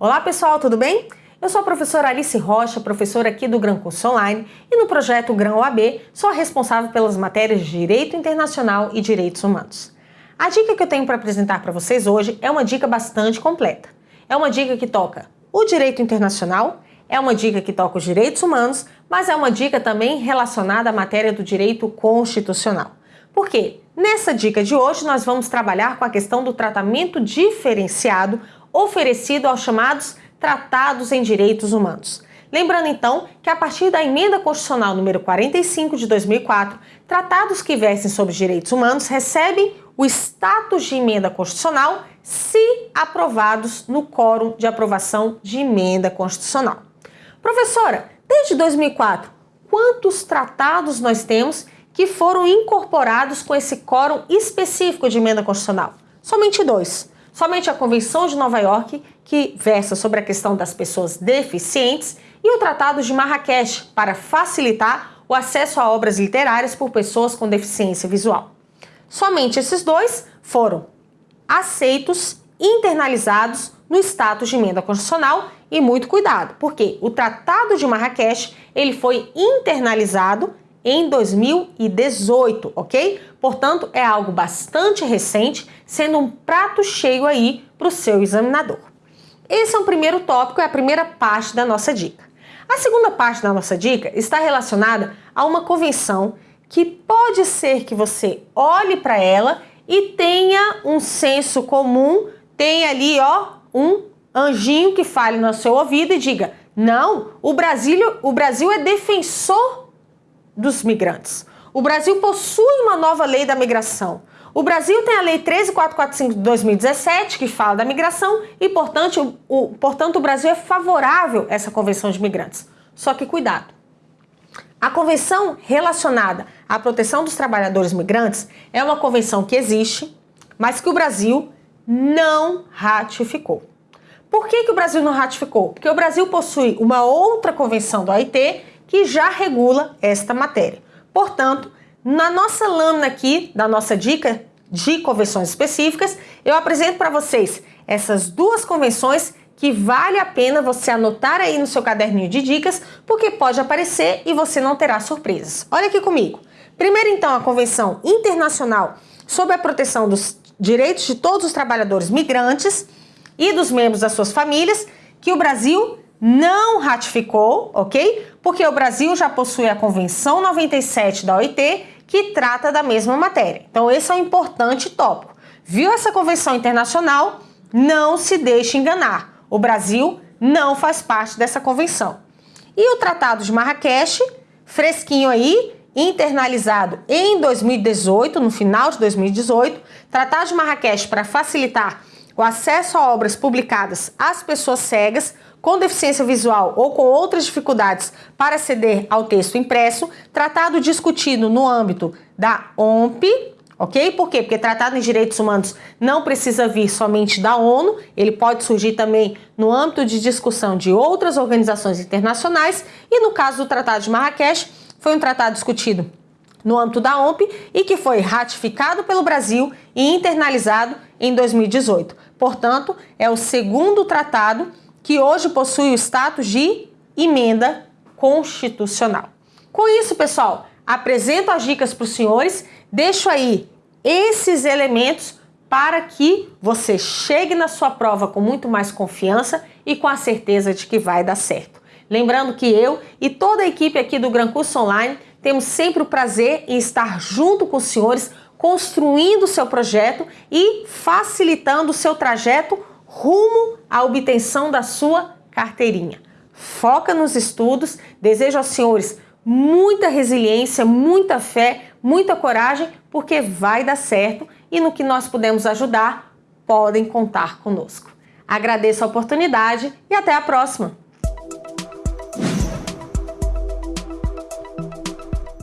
Olá pessoal, tudo bem? Eu sou a professora Alice Rocha, professora aqui do Gran Curso Online e no projeto Gran OAB sou a responsável pelas matérias de Direito Internacional e Direitos Humanos. A dica que eu tenho para apresentar para vocês hoje é uma dica bastante completa. É uma dica que toca o direito internacional, é uma dica que toca os direitos humanos, mas é uma dica também relacionada à matéria do direito constitucional. Por quê? Nessa dica de hoje nós vamos trabalhar com a questão do tratamento diferenciado oferecido aos chamados tratados em direitos humanos. Lembrando então que a partir da emenda constitucional número 45 de 2004, tratados que versem sobre direitos humanos recebem o status de emenda constitucional se aprovados no quórum de aprovação de emenda constitucional. Professora, desde 2004, quantos tratados nós temos que foram incorporados com esse quórum específico de emenda constitucional? Somente dois somente a Convenção de Nova York, que versa sobre a questão das pessoas deficientes, e o Tratado de Marrakech, para facilitar o acesso a obras literárias por pessoas com deficiência visual. Somente esses dois foram aceitos, internalizados no status de emenda constitucional e muito cuidado, porque o Tratado de Marrakech ele foi internalizado em 2018, ok? Portanto, é algo bastante recente, sendo um prato cheio aí para o seu examinador. Esse é o primeiro tópico, é a primeira parte da nossa dica. A segunda parte da nossa dica está relacionada a uma convenção que pode ser que você olhe para ela e tenha um senso comum, tenha ali ó um anjinho que fale no seu ouvido e diga: "Não, o Brasil, o Brasil é defensor dos migrantes. O Brasil possui uma nova lei da migração. O Brasil tem a Lei 13445 de 2017, que fala da migração, e, portanto o, portanto, o Brasil é favorável a essa convenção de migrantes. Só que cuidado. A convenção relacionada à proteção dos trabalhadores migrantes é uma convenção que existe, mas que o Brasil não ratificou. Por que, que o Brasil não ratificou? Porque o Brasil possui uma outra convenção do OIT que já regula esta matéria. Portanto, na nossa lâmina aqui, da nossa dica de convenções específicas, eu apresento para vocês essas duas convenções que vale a pena você anotar aí no seu caderninho de dicas, porque pode aparecer e você não terá surpresas. Olha aqui comigo. Primeiro, então, a Convenção Internacional sobre a Proteção dos Direitos de Todos os Trabalhadores Migrantes e dos membros das suas famílias, que o Brasil não ratificou, ok? Porque o Brasil já possui a Convenção 97 da OIT, que trata da mesma matéria. Então esse é um importante tópico. Viu essa convenção internacional? Não se deixe enganar. O Brasil não faz parte dessa convenção. E o Tratado de Marrakech, fresquinho aí, internalizado em 2018, no final de 2018, Tratado de Marrakech para facilitar o acesso a obras publicadas às pessoas cegas com deficiência visual ou com outras dificuldades para aceder ao texto impresso, tratado discutido no âmbito da OMP, ok? Por quê? Porque tratado em direitos humanos não precisa vir somente da ONU, ele pode surgir também no âmbito de discussão de outras organizações internacionais e no caso do Tratado de Marrakech, foi um tratado discutido no âmbito da OMP e que foi ratificado pelo Brasil e internalizado em 2018. Portanto, é o segundo tratado que hoje possui o status de emenda constitucional. Com isso, pessoal, apresento as dicas para os senhores, deixo aí esses elementos para que você chegue na sua prova com muito mais confiança e com a certeza de que vai dar certo. Lembrando que eu e toda a equipe aqui do Gran Curso Online temos sempre o prazer em estar junto com os senhores, construindo o seu projeto e facilitando o seu trajeto rumo à obtenção da sua carteirinha. Foca nos estudos, desejo aos senhores muita resiliência, muita fé, muita coragem, porque vai dar certo e no que nós podemos ajudar, podem contar conosco. Agradeço a oportunidade e até a próxima!